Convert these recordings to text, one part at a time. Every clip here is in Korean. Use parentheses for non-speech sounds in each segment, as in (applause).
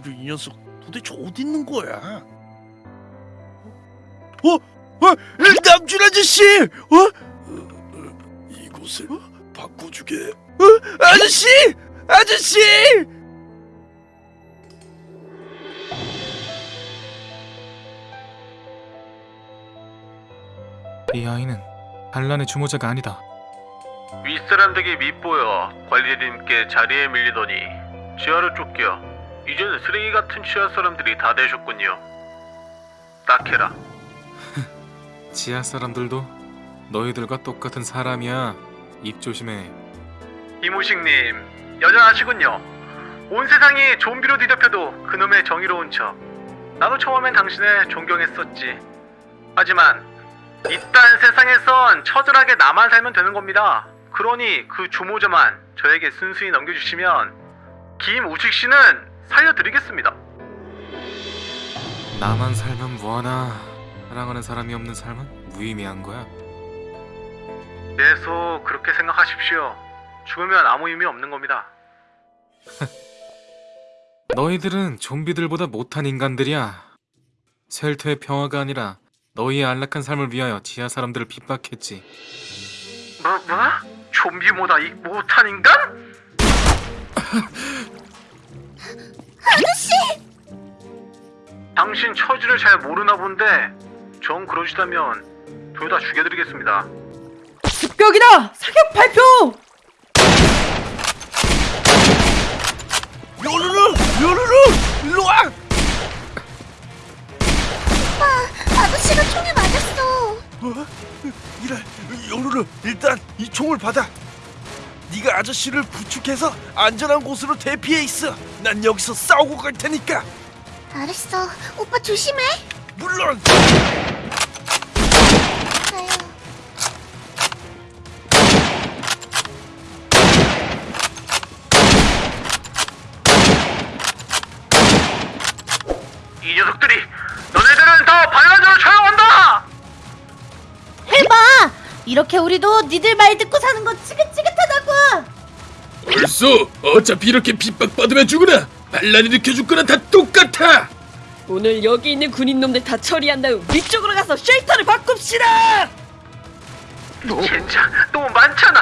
요루루 이 녀석 도대체 어디 있는 거야? 어? 어? 남준 아저씨! 어? 이곳을 바꿔주게. 어? 아저씨! 아저씨! 이 아이는 반란의 주모자가 아니다. 윗사람들에게 밉보여 관리님께 자리에 밀리더니 지하로 쫓겨 이제는 쓰레기 같은 지하 사람들이 다 되셨군요. 딱해라. (laughs) 지하 사람들도 너희들과 똑같은 사람이야. 입 조심해. 이무식님 여전하시군요. 온 세상이 좀비로 뒤덮여도 그놈의 정의로운 척. 나도 처음엔 당신을 존경했었지. 하지만 이딴 세상에선 처절하게 나만 살면 되는 겁니다. 그러니 그 주모자만 저에게 순순히 넘겨주시면 김우식 씨는 살려드리겠습니다. 나만 살면 뭐하나. 사랑하는 사람이 없는 삶은 무의미한 거야. 계속 그렇게 생각하십시오. 죽으면 아무 의미 없는 겁니다. (laughs) 너희들은 좀비들보다 못한 인간들이야. 셀터의 평화가 아니라 너희의 안락한 삶을 위하여 지하 사람들을 핍박했지. 뭐, 뭐? 좀비보다 이 못한 인간? (laughs) 아저씨! 당신 처지를 잘 모르나 본데 정 그러시다면 둘 다 죽여드리겠습니다. 습격이다! 사격 발표! 요루루! 요루루! 일로 와! 아저씨가 총에 맞았어. 어? 이래, 요루루 일단 이 총을 받아. 네가 아저씨를 부축해서 안전한 곳으로 대피해 있어. 난 여기서 싸우고 갈 테니까. 알았어. 오빠 조심해. 물론. 이 녀석들이 너네들은 더 반란으로 처형한다! 해봐. 이렇게 우리도 니들 말 듣고 사는 거 지긋지긋하다고. 벌써 어차피 이렇게 핍박받으면 죽으나 반란 일으켜 죽거나 다 똑같아 오늘 여기 있는 군인놈들 다 처리한 다음 위쪽으로 가서 쉘터를 바꿉시다! 진짜 너무 많잖아.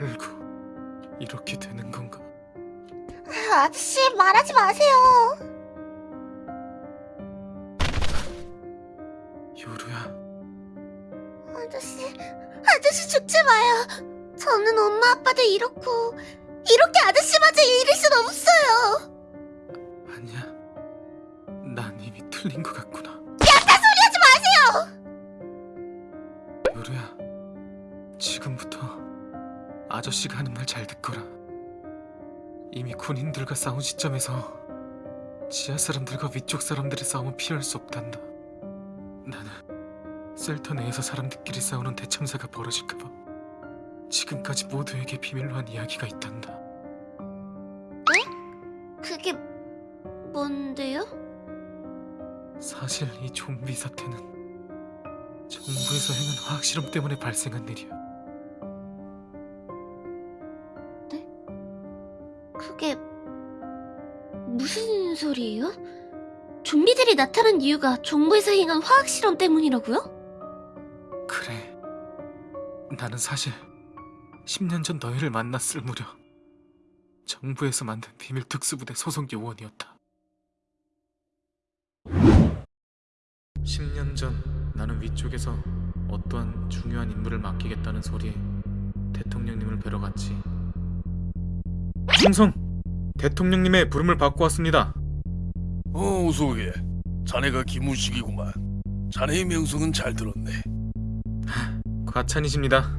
결국 이렇게 되는 건가? 아저씨 말하지 마세요. 요루야, 아저씨, 아저씨 죽지 마요. 저는 엄마 아빠도 잃었고 이렇게 아저씨마저 잃을 순 없어요. 아니야. 난 이미 틀린 것 같구나. 야타 소리 하지 마세요. 요루야, 지금부터 아저씨가 하는 말 잘 듣거라. 이미 군인들과 싸운 시점에서 지하 사람들과 위쪽 사람들의 싸움은 피할 수 없단다. 나는 셀터 내에서 사람들끼리 싸우는 대참사가 벌어질까봐 지금까지 모두에게 비밀로 한 이야기가 있단다. 그게 뭔데요? 사실 이 좀비 사태는 정부에서 행한 화학 실험 때문에 발생한 일이야. 소리예요? 좀비들이 나타난 이유가 정부에서 행한 화학 실험 때문이라고요? 그래. 나는 사실 10년 전 너희를 만났을 무렵 정부에서 만든 비밀 특수부대 소속 요원이었다. 10년 전 나는 위쪽에서 어떠한 중요한 임무를 맡기겠다는 소리에 대통령님을 뵈러 갔지. 충성! 대통령님의 부름을 받고 왔습니다. 어, 어서 오게. 자네가 김우식이구만. 자네의 명성은 잘 들었네. 과찬이십니다.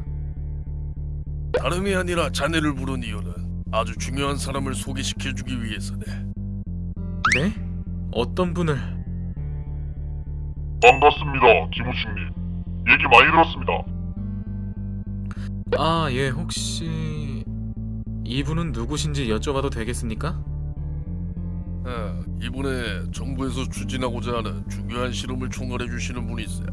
다름이 아니라 자네를 부른 이유는 아주 중요한 사람을 소개시켜주기 위해서네. 네? 어떤 분을? 반갑습니다, 김우식님. 얘기 많이 들었습니다. 아, 예, 혹시 이분은 누구신지 여쭤봐도 되겠습니까? 아, 이번에 정부에서 추진하고자 하는 중요한 실험을 총괄해 주시는 분이 있어.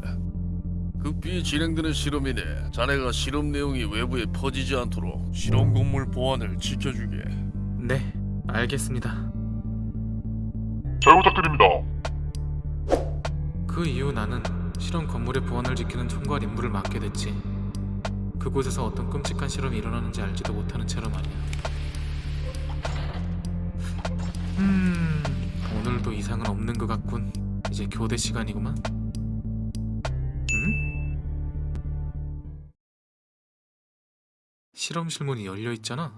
급히 진행되는 실험이네. 자네가 실험 내용이 외부에 퍼지지 않도록 실험 건물 보안을 지켜주게. 네, 알겠습니다. 잘 부탁드립니다. 그 이후 나는 실험 건물의 보안을 지키는 총괄 임무를 맡게 됐지. 그곳에서 어떤 끔찍한 실험이 일어나는지 알지도 못하는 채로 말이야. 음, 오늘도 이상은 없는 것 같군. 이제 교대 시간이구만. 음? 실험실 문이 열려 있잖아.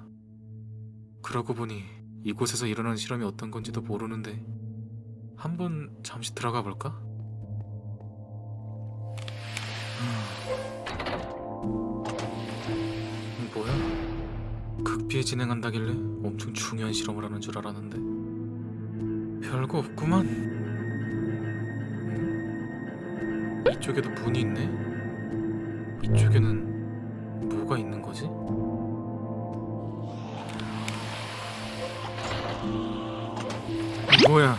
그러고 보니 이곳에서 일어나는 실험이 어떤 건지도 모르는데 한번 잠시 들어가 볼까? 음, 뭐야? 극비에 진행한다길래 엄청 중요한 실험을 하는 줄 알았는데 별거 없구만. 음? 이쪽에도 문이 있네. 이쪽에는 뭐가 있는 거지? 뭐야?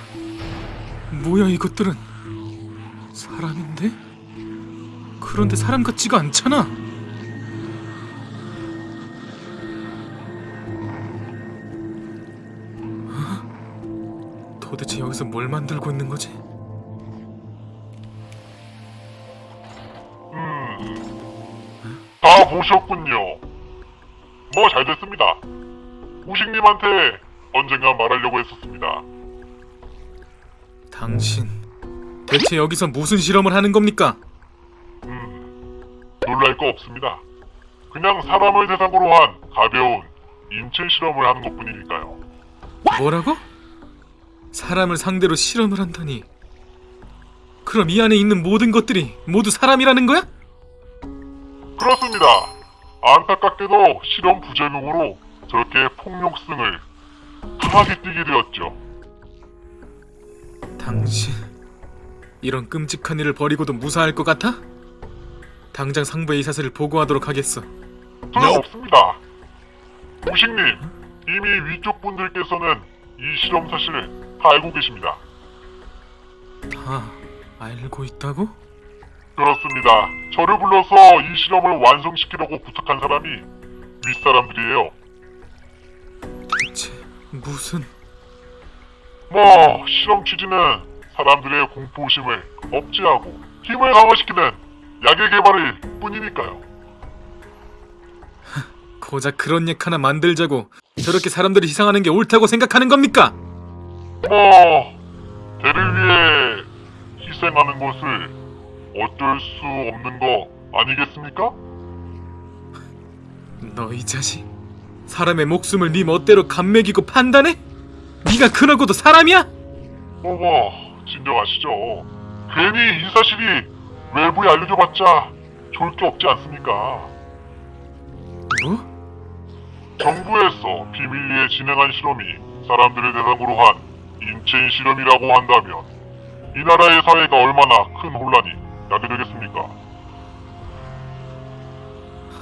뭐야 이것들은? 사람인데? 그런데 사람 같지가 않잖아. 도대체 여기서 뭘 만들고 있는 거지? 음, 다 보셨군요. 뭐 잘 됐습니다. 우식님한테 언젠가 말하려고 했었습니다. 당신 대체 여기서 무슨 실험을 하는 겁니까? 음, 놀랄 거 없습니다. 그냥 사람을 대상으로 한 가벼운 인체 실험을 하는 것뿐이니까요. 뭐라고? 사람을 상대로 실험을 한다니. 그럼 이 안에 있는 모든 것들이 모두 사람이라는 거야? 그렇습니다. 안타깝게도 실험 부작용으로 저렇게 폭력성을 강하게 띠게 되었죠. 당신 이런 끔찍한 일을 벌이고도 무사할 것 같아? 당장 상부에 이 사실을 보고하도록 하겠어. 소용없습니다. 우식님, 이미 위쪽 분들께서는 이 실험 사실을 다 알고 계십니다. 다 알고 있다고? 그렇습니다. 저를 불러서 이 실험을 완성시키려고 부탁한 사람이 윗사람들이에요. 대체 무슨 뭐 실험 취지는 사람들의 공포심을 억제하고 힘을 강화시키는 약의 개발일 뿐이니까요. 고작 그런 약 하나 만들자고 저렇게 사람들이 희생하는 게 옳다고 생각하는 겁니까? 뭐 대를 위해 희생하는 것을 어쩔 수 없는 거 아니겠습니까? 너 이 자식 사람의 목숨을 네 멋대로 감매기고 판단해? 네가 그러고도 사람이야? 뭐뭐 진정하시죠. 괜히 이 사실이 외부에 알려줘봤자 좋을 게 없지 않습니까? 뭐? 정부에서 비밀리에 진행한 실험이 사람들을 대상으로 한 인체인 실험이라고 한다면 이 나라의 사회가 얼마나 큰 혼란이 나게 되겠습니까?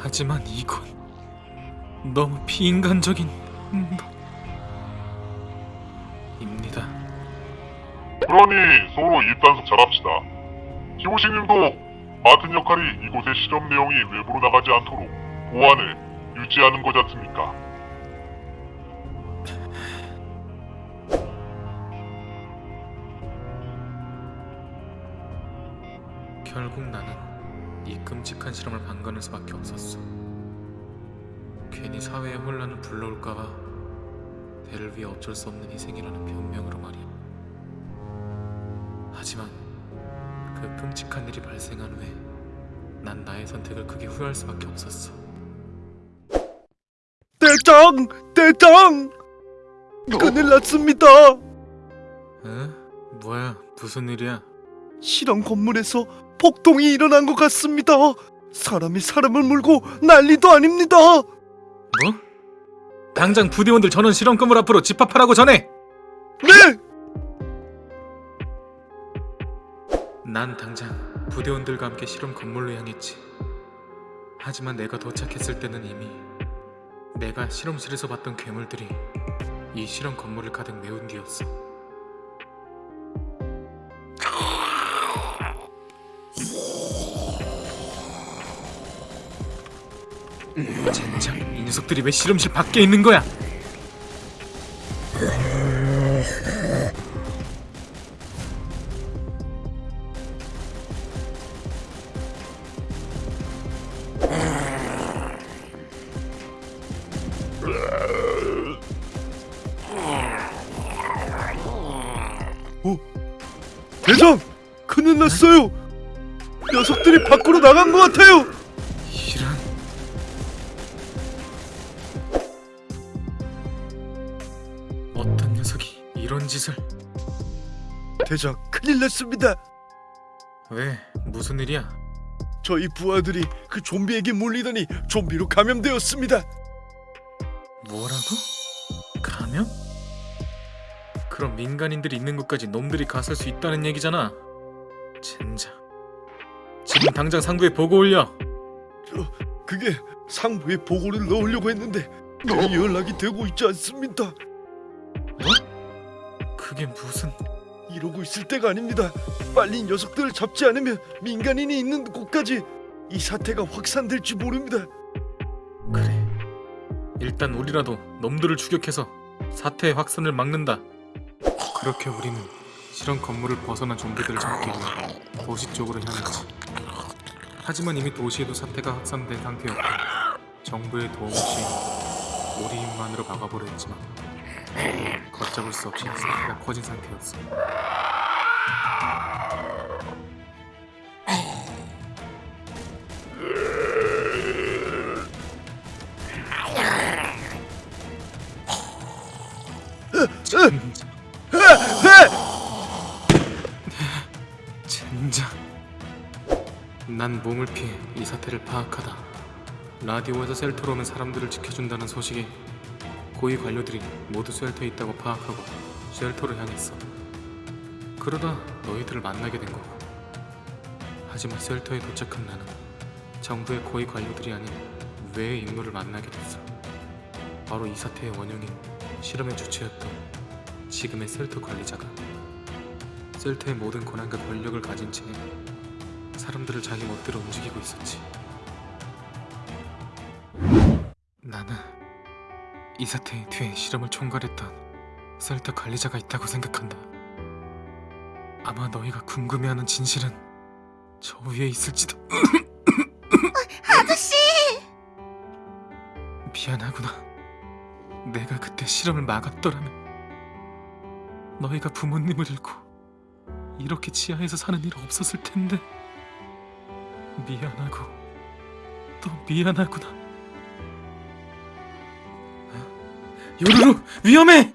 하지만 이건 너무 비인간적인 음, 입니다. 그러니 서로 입단속 잘합시다. 기호식님도 맡은 역할이 이곳의 실험 내용이 외부로 나가지 않도록 보안을 유지하는 거지 않습니까? 결국 나는 이 끔찍한 실험을 방관할 수밖에 없었어. 괜히 사회의 혼란을 불러올까봐 대를 위해 어쩔 수 없는 희생이라는 변명으로 말이야. 하지만 그 끔찍한 일이 발생한 후에 난 나의 선택을 크게 후회할 수밖에 없었어. 대장! 대장! 큰일 났습니다. 에? 뭐야? 무슨 일이야? 실험 건물에서 폭동이 일어난 것 같습니다. 사람이 사람을 물고 난리도 아닙니다. 뭐? 당장 부대원들 전원 실험 건물 앞으로 집합하라고 전해. 네. 난 당장 부대원들과 함께 실험 건물로 향했지. 하지만 내가 도착했을 때는 이미 내가 실험실에서 봤던 괴물들이 이 실험 건물을 가득 메운 뒤였어. 젠장, 이 녀석들이 왜 실험실 밖에 있는 거야? 대장! 큰일 났어요! 녀석들이 밖으로 나간 것 같아요! 대장, 큰일 났습니다! 왜 무슨 일이야? 저희 부하들이 그 좀비에게 물리더니 좀비로 감염되었습니다. 뭐라고? 감염? 그럼 민간인들이 있는 곳까지 놈들이 갔을 수 있다는 얘기잖아. 젠장. 지금 당장 상부에 보고 올려. 그게 상부에 보고를 넣으려고 했는데 이 연락이 되고 있지 않습니다. 그게 무슨? 이러고 있을 때가 아닙니다. 빨리 녀석들을 잡지 않으면 민간인이 있는 곳까지 이 사태가 확산될지 모릅니다. 그래. 일단 우리라도 놈들을 추격해서 사태의 확산을 막는다. 그렇게 우리는 실험 건물을 벗어난 좀비들을 잡기 위해 도시 쪽으로 향했지. 하지만 이미 도시에도 사태가 확산된 상태였고 정부의 도움 없이 우리 힘만으로 막아보려 했지만 걷잡을 수 없이 사태가 커진 상태였어. 젠장. 난 몸을 피해 이 사태를 파악하다. 라디오에서 셀터로 오면 사람들을 지켜준다는 소식에 고위 관료들이 모두 쉘터에 있다고 파악하고 쉘터로 향했어. 그러다 너희들을 만나게 된 거고. 하지만 쉘터에 도착한 나는 정부의 고위 관료들이 아닌 외의 인물을 만나게 됐어. 바로 이 사태의 원흉인 실험의 주체였던 지금의 셀터 관리자가 셀터의 모든 권한과 권력을 가진 채 사람들을 자기 멋대로 움직이고 있었지. 이 사태의 뒤에 실험을 총괄했던 셀터 관리자가 있다고 생각한다. 아마 너희가 궁금해하는 진실은 저 위에 있을지도. 아저씨! 미안하구나. 내가 그때 실험을 막았더라면 너희가 부모님을 잃고 이렇게 지하에서 사는 일 없었을 텐데 미안하고 또 미안하구나. 요루루 위험해!